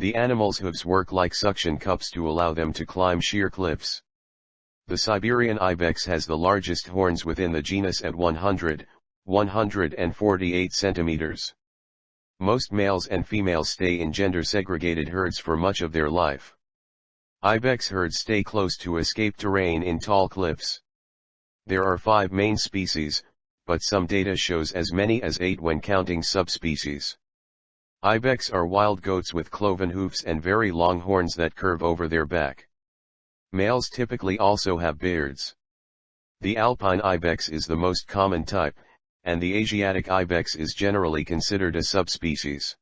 The animal's hooves work like suction cups to allow them to climb sheer cliffs. The Siberian ibex has the largest horns within the genus at 100, 148 centimeters. Most males and females stay in gender-segregated herds for much of their life. Ibex herds stay close to escape terrain in tall cliffs. There are five main species, but some data shows as many as eight when counting subspecies. Ibex are wild goats with cloven hoofs and very long horns that curve over their back. Males typically also have beards. The alpine ibex is the most common type, and the Asiatic ibex is generally considered a subspecies.